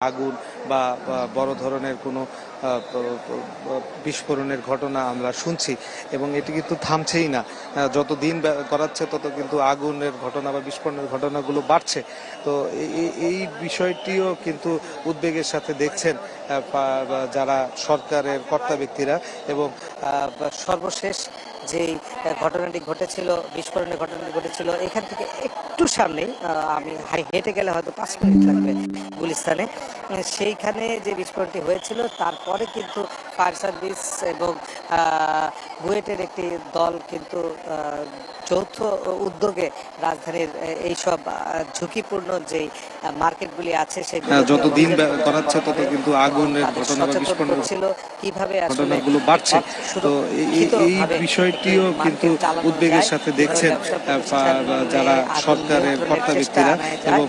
আগুন বা বড় ধরনের কোনো বিস্ফোরণের ঘটনা আমরা শুনছি এবং এটি কিন্তু থামছেই না। যত দিন করাচ্ছে তত কিন্তু আগুনের ঘটনা বা বিস্ফোরণের ঘটনাগুলো বাড়ছে। তো এই- বিষয়টিও কিন্তু উদ্বেগের সাথে দেখছেন যারা সরকারের কর্তা ব্যক্তিরা এবং সর্বশেষ যেই ঘটনাটি ঘটেছিল, বিস্ফোরণের ঘটনাটি ঘটেছিল, এখান থেকে একটু সামনে আমি হেঁটে গেলে হয়তো পাঁচ মিনিট লাগবে গুলিস্তানে। সেইখানে যে বিস্ফোরণটি হয়েছিল, তারপরে কিন্তু ফায়ার সার্ভিস এবং বুয়েটের একটি দল কিন্তু যৌথ উদ্যোগে রাজধানীর এইসব ঝুঁকিপূর্ণ আহ, মার্কেটগুলি আছে সেগুলো যত দিন গড়াচ্ছে তত কিন্তু আগুনের ঘটনা বা সচেতন বিস্ফোরণের করছিল কীভাবে ঘটনাগুলো বাড়ছে। তো এই- বিষয়টিও কিন্তু উদ্বেগের সাথে দেখছেন যারা সরকারের কর্তা ব্যক্তিরা এবং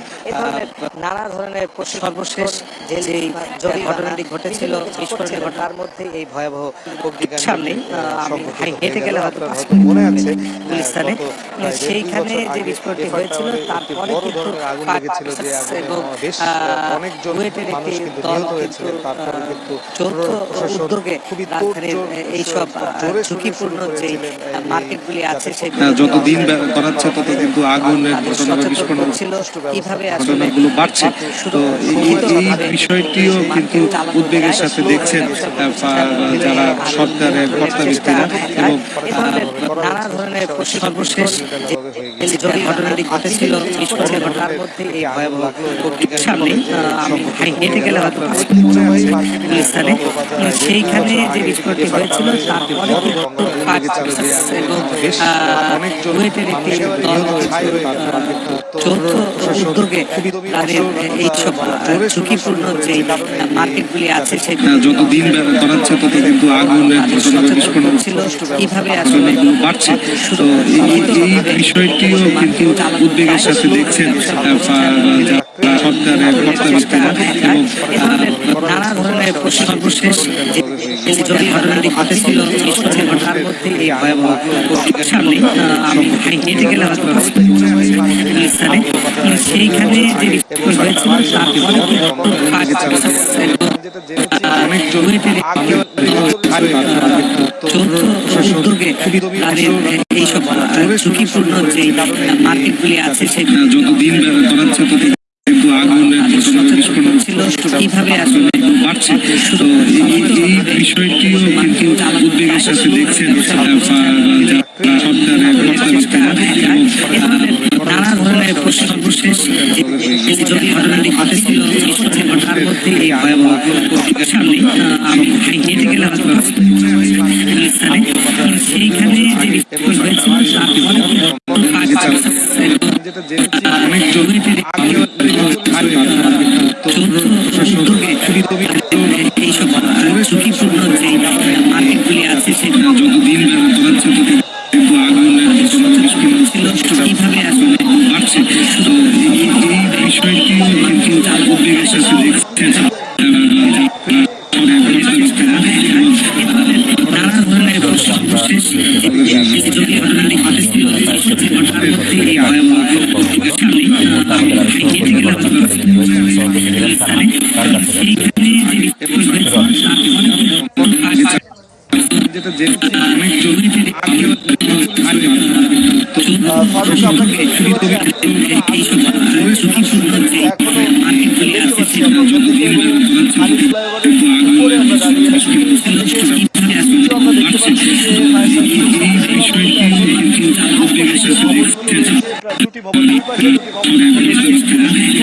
নানা ধরনের সর্বশেষ যে ঘটনাটি ঘটেছিল বিস্ফোরণের ঘটনা, তার মধ্যে এই ভয়াবহ সামনে আমি হেঁটে গেলে। হয়তো মনে আছে সেইখানে যে বিস্ফোরণটি হয়েছিল তারপরে কিন্তু বুয়েটের একটি দল যৌথ উদ্যোগে এইসব ঝুঁকিপূর্ণ মার্কেটগুলি আছে যাতে সেগুলো যত দিন গড়াচ্ছে তত কিন্তু আগুনের ঘটনা কীভাবে ঘটনাগুলো বাড়ছে। তো এই- বিষয়টিও কিন্তু উদ্বেগের সাথে দেখছেন যারা সরকারের কর্তা ব্যক্তিরা এবং নানা ধরনের সর্বশেষ যে ঘটনাটি ঘটেছিল ঘটনার মধ্যে এই ভয়াবহ সামনে আমি হেঁটে গেলে হয়তো মিনিট সেইখানে যে বিস্ফোরণটি হয়েছিল কিন্তু ফায়ার এবং একটি দল যৌথ উদ্যোগে তাদের এইসব ঝুঁকিপূর্ণ যে মার্কেটগুলি আছে সেগুলো যত দিন বে- তত কিন্তু আগুনের ঘটনা বা সচেতন কীভাবে আসলে বাড়ছে তো এই- বিষয়টিও কিন্তু উদ্বেগের সাথে দেখছেন সরকারের কর্তা এবং নানা ধরনের সর্বশেষ যে যে ঘটনাটি ঘটেছিল বিস্ফোরণের ঘটনার মধ্যে এই ভয়াবহ সামনে আমি হেঁটে সেইখানে যে হয়েছিল তারপরে উদ্যোগে তাদের এইসব ঝুঁকিপূর্ণ যে মার্কেটগুলি আছে সেগুলো যত দিন তত কিন্তু আগুনের ঘটনা বা কীভাবে আসলে বাড়ছে। তো এই বিষয়টিও কিন্তু উদ্বেগের সাথে দেখছেন সরকারের কর্তা ব্যক্তিরা এবং এ ধরনের নানা ধরনের সর্বশেষ ঘটনাটি ঘটেছিল ঘটনার মধ্যে এই ভয়াবহ সামনে হেঁটে সেইখানে যে হয়েছিল তারপরে কিন্তু ফায়ার কীভাবে আসলে বাড়ছে তো এই বিষয়টিও কিন্তু উদ্বেগের সাথে আহ, নানা যে মধ্যে এই ভয়াবহ সামনে আমি হেঁটে গেলাম গুলিস্তানে। সেইখানে যে বিস্ফোরণ হয়েছিল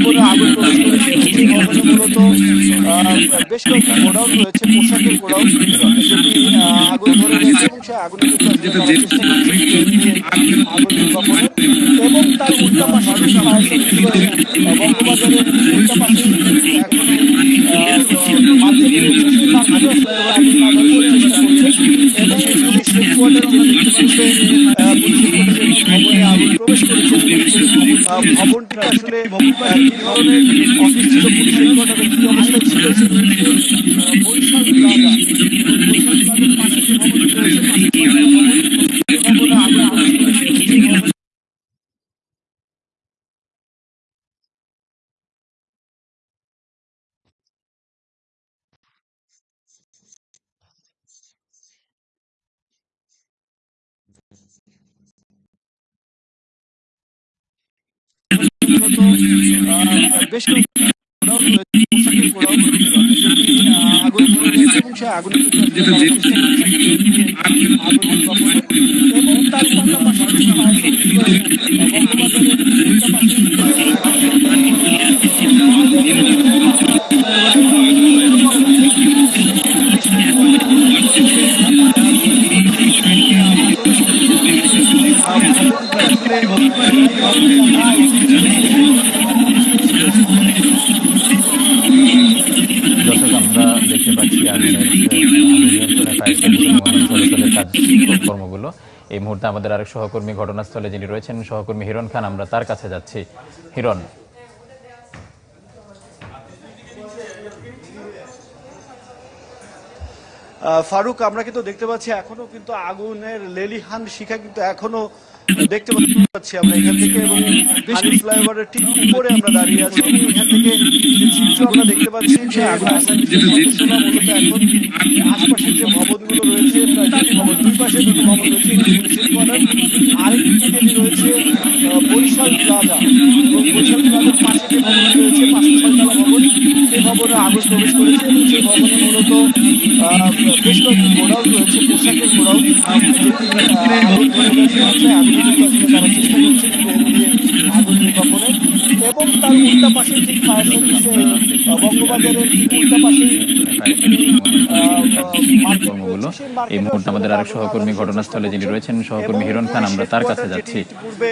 তারপরে ফায়ার যেটা জেনেছি বেশ কয়েকটি গোডাউন রয়েছে, পোশাকের গোডাউন। সেটি আগুন ধরে গেছে এবং এবং তার রয়েছে রয়েছে প্রবেশ করেছে। ভবনটি আসলে ধরনের ছিল পুলিশ হেডকোয়ার্টারে কি অবস্থায় ছিল আহ, বরিশাল প্লাজা বরিশাল প্লাজার পাশে যে ভবনটি রয়েছে পাশে যে ভবনে আগুন মূলত আহ, বেশ কয়েকটি গোডাউন রয়েছে, পোশাকের গোডাউন, যেটি, আহ, আগুন আগুন নির্বাপনের। এবং তার পাশাপাশি আমরা দেখতে পাচ্ছি কর্মগুলো। এই মুহূর্তে আমাদের আরেক সহকর্মী ঘটনাস্থলে যিনি রয়েছেন, সহকর্মী হিরণ খান, আমরা তার কাছে যাচ্ছি। হিরণ ফারুক, আমরা কিন্তু দেখতে পাচ্ছি এখনও কিন্তু আগুনের লেলিহান শিখা কিন্তু এখনও দেখতে পাচ্ছি আমরা এখান থেকে এবং হানি ফ্লাইওভারের ঠিক উপরে আমরা দাঁড়িয়ে আছি। এখান থেকে চিত্র আমরা দেখতে পাচ্ছি যে আশপাশের যে ভবনগুলো রয়েছে ভবন, দুই পাশে দুটি ভবন রয়েছে আরেকটি রয়েছে বরিশাল প্লাজা। বরিশাল প্লাজার পাশে যে ভবনটি রয়েছে পাঁচ ছয়তলা ভবন ভবনে আগুন প্রবেশ করেছে। এবং সেই ভবনে মূলত বেশ কয়েকটি গোডাউন রয়েছে পোশাকের গোডাউন। আগুন ধরে গেছে আগুন তারা চেষ্টা দিয়ে আগুন নির্বাপনের এবং তার উল্টা পাশে ঠিক ফায়ার সার্ভিসে বঙ্গবাজারের উল্টা পাশে এই মুহূর্তে আমাদের আরেক সহকর্মী ঘটনাস্থলে যিনি রয়েছেন। সহকর্মী হিরণ খান আমরা তার কাছে যাচ্ছি।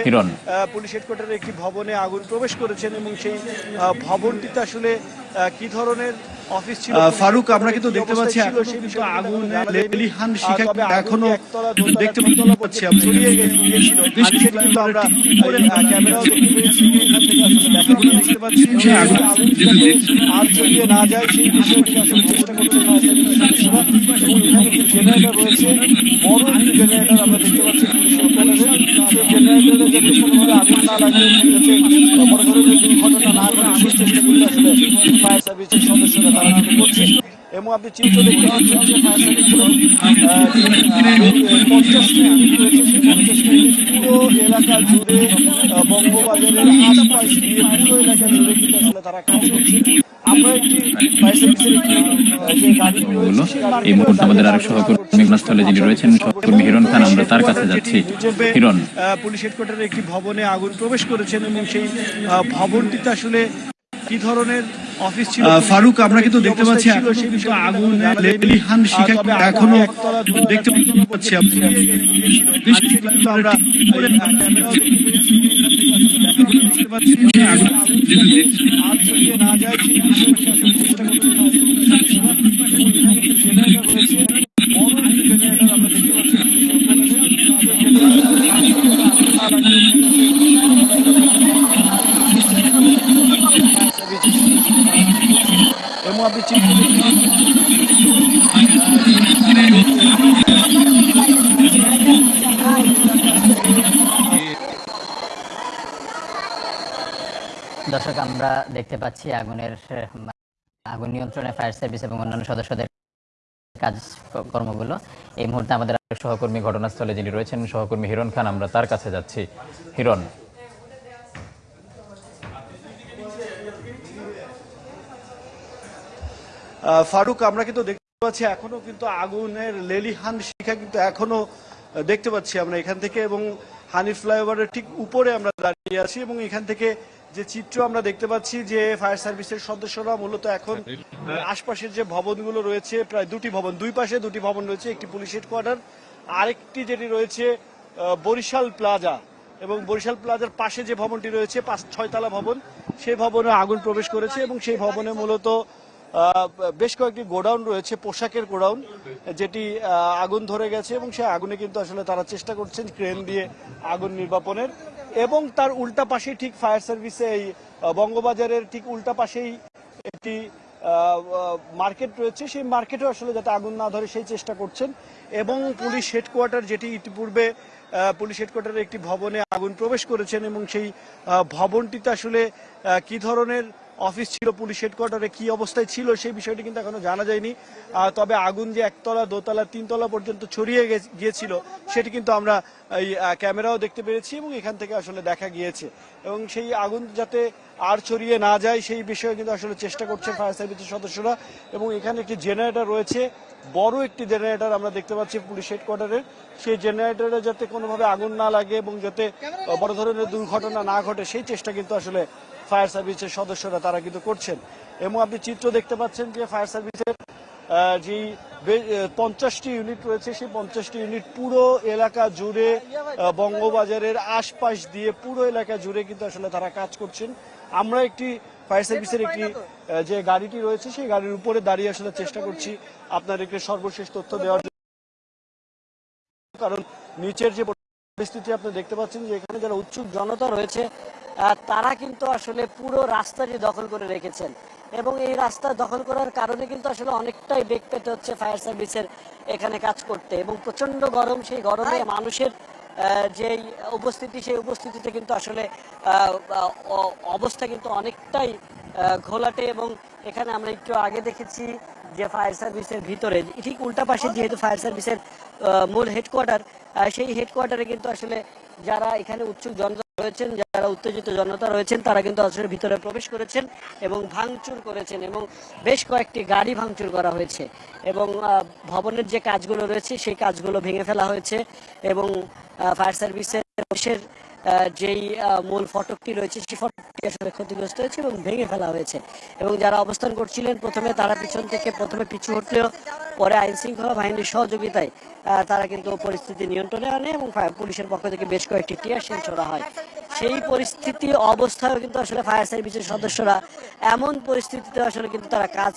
হিরণ। পুলিশ হেডকোয়ার্টারের একটি ভবনে আগুন প্রবেশ করেছেন এবং সেই ভবনটিতে আসলে কি ধরনের অফিস ছিল? ফারুক আমরা কিন্তু দেখতে পাচ্ছি আগুন লেলিহান শিখা এখনও দেখতে পাচ্ছি ছড়িয়ে কিন্তু আমরা দেখতে পাচ্ছি আর ছড়িয়ে না যায় সেই বিষয়টি আসলে চেষ্টা জেনারেটর রয়েছে। বড় একটি জেনারেটর আমরা দেখতে পাচ্ছি পুলিশের জেনারেটরে যাতে কোনোভাবে আগুন না লাগে বড় ধরনের দুর্ঘটনা না করছে এবং আপনি চিত্র দেখতে পাচ্ছেন যে ফায়ার সার্ভিসের পঞ্চাশটি ইউনিট রয়েছে সেই পঞ্চাশটি পুরো এলাকা জুড়ে বঙ্গবাজারের আশপাশ দিয়ে পুরো এলাকা জুড়ে কিন্তু আসলে তারা কাজ করছে। আমরা একটি ফায়ার সার্ভিসের একটি যে গাড়ি রয়েছে এই মুহূর্তে আমাদের আরেক সহকর্মী ঘটনাস্থলে যিনি রয়েছেন সহকর্মী হিরণ খান আমরা তার কাছে যাচ্ছি। হিরণ পুলিশ হেডকোয়ার্টারের একটি ভবনে আগুন প্রবেশ করেছেন এবং সেই ভবনটিতে আসলে কি ধরনের ফারুক আমরা কিন্তু দেখতে পাচ্ছি আগুন লেলিহান শিখা এখনও দেখতে পাচ্ছি আমরা না। আমরা দর্শক, আমরা দেখতে পাচ্ছি আগুনের আগুন নিয়ন্ত্রণে ফায়ার সার্ভিস এবং অন্যান্য সদস্যদের কাজ কর্মগুলো এই মুহূর্তে আমাদের সহকর্মী ঘটনাস্থলে যিনি রয়েছেন, সহকর্মী হিরণ খান, আমরা তার কাছে যাচ্ছি। হিরণ। ফারুক, আমরা কিন্তু দেখতে পাচ্ছি এখনও কিন্তু আগুনের লেলিহান শিখা কিন্তু এখনও দেখতে পাচ্ছি আমরা এখান থেকে এবং হানি ফ্লাইওভারের ঠিক উপরে আমরা দাঁড়িয়ে আছি এবং এখান থেকে যে চিত্র আমরা দেখতে পাচ্ছি যে ফায়ার সার্ভিসের সদস্যরা মূলত এখন আশপাশের যে ভবনগুলো রয়েছে প্রায় দুটি ভবন দুই পাশে দুটি ভবন রয়েছে একটি পুলিশ হেডকোয়ার্টার আরেকটি যেটি রয়েছে বরিশাল প্লাজা। এবং বরিশাল প্লাজার পাশে যে ভবনটি রয়েছে পাঁচ ছয়তলা ভবন সেই ভবনে আগুন প্রবেশ করেছে এবং সেই ভবনে মূলত আহ, বেশ কয়েকটি গোডাউন রয়েছে পোশাকের গোডাউন যেটি আহ, আগুন ধরে গেছে এবং সেই আগুনে কিন্তু আসলে তারা চেষ্টা করছেন ক্রেন দিয়ে আগুন নির্বাপনের। এবং তার উল্টা পাশেই ঠিক ফায়ার সার্ভিসে এই বঙ্গবাজারের ঠিক উল্টা পাশেই একটি মার্কেট রয়েছে। সেই মার্কেটে আসলে যাতে আগুন না ধরে সেই চেষ্টা করছেন। এবং পুলিশ হেডকোয়ার্টার যেটি ইতিপূর্বে পুলিশ হেডকোয়ার্টারের একটি ভবনে আগুন প্রবেশ করেছেন এবং সেই ভবনটিতে আসলে কি ধরনের অফিস ছিল, পুলিশ হেডকোয়ার্টারে কি অবস্থায় ছিল সেই বিষয়টি কিন্তু এখনও জানা যায়নি। তবে আগুন যে একতলা, দোতলা, তিনতলা পর্যন্ত ছড়িয়ে গিয়েছিল, সেটি কিন্তু আমরা এই ক্যামেরাও দেখতে পেরেছি এবং এখান থেকে আসলে দেখা গিয়েছে। এবং সেই আগুন যাতে আর ছড়িয়ে না যায়, সেই বিষয়ে কিন্তু আসলে চেষ্টা করছে ফায়ার সার্ভিসের সদস্যরা। এবং এখানে একটি জেনারেটর রয়েছে, বড় একটি জেনারেটর আমরা দেখতে পাচ্ছি পুলিশ হেডকোয়ার্টারের সেই জেনারেটরে যাতে কোনোভাবে আগুন না লাগে এবং যাতে বড় ধরনের দুর্ঘটনা না ঘটে, সেই চেষ্টা কিন্তু আসলে ফায়ার সার্ভিসের সদস্যরা তারা কিন্তু করছেন। এবং আপনি চিত্র দেখতে পাচ্ছেন যে ফায়ার সার্ভিসের যেই পঞ্চাশটি ইউনিট রয়েছে, সেই পঞ্চাশটি ইউনিট পুরো এলাকা জুড়ে বঙ্গবাজারের আশপাশ দিয়ে পুরো এলাকা জুড়ে কিন্তু আসলে তারা কাজ করছেন। আমরা একটি ফায়ার সার্ভিসের একটি যে গাড়িটি রয়েছে, সেই গাড়ির উপরে দাঁড়িয়ে আসলে চেষ্টা করছি আপনাদেরকে সর্বশেষ তথ্য দেওয়ার কারণ নিচের যে পরিস্থিতি আপনি দেখতে পাচ্ছেন যে এখানে যারা উৎসুক জনতা রয়েছে তারা কিন্তু আসলে পুরো রাস্তাটি দখল করে রেখেছেন। এবং এই রাস্তা দখল করার কারণে কিন্তু আসলে অনেকটাই বেগ পেতে হচ্ছে ফায়ার সার্ভিসের এখানে কাজ করতে। এবং প্রচণ্ড গরম সেই গরমে মানুষের আহ, যেই উপস্থিতি সেই উপস্থিতিতে কিন্তু আসলে আহ, অবস্থা কিন্তু অনেকটাই ঘোলাটে। এবং এখানে আমরা একটু আগে দেখেছি যে ফায়ার সার্ভিসের ভিতরে ঠিক উল্টা পাশে যেহেতু ফায়ার সার্ভিসের মূল হেডকোয়ার্টার সেই হেডকোয়ার্টারে কিন্তু আসলে যারা এখানে উৎসুক জনতা রয়েছেন, যারা উত্তেজিত জনতা রয়েছেন, তারা কিন্তু আসলে ভিতরে প্রবেশ করেছেন এবং ভাঙচুর করেছেন এবং বেশ কয়েকটি গাড়ি ভাঙচুর করা হয়েছে এবং ভবনের যে কাজগুলো রয়েছে, সেই কাজগুলো ভেঙে ফেলা হয়েছে এবং ফায়ার সার্ভিসের যেই মূল ফটকটি রয়েছে, সেই ফটকটি আসলে ক্ষতিগ্রস্ত হয়েছে এবং ভেঙে ফেলা হয়েছে। এবং যারা অবস্থান করছিলেন, প্রথমে তারা পিছন থেকে, প্রথমে পিছু হটলেও পরে আইন শৃঙ্খলা বাহিনীর সহযোগিতায় তারা কিন্তু পরিস্থিতি নিয়ন্ত্রণে আনে এবং পুলিশের পক্ষ থেকে বেশ কয়েকটি টিয়ার শেল ছোড়া হয়। সেই পরিস্থিতি অবস্থায় কিন্তু আসলে ফায়ার সার্ভিসের সদস্যরা এমন পরিস্থিতিতে আসলে কিন্তু তারা কাজ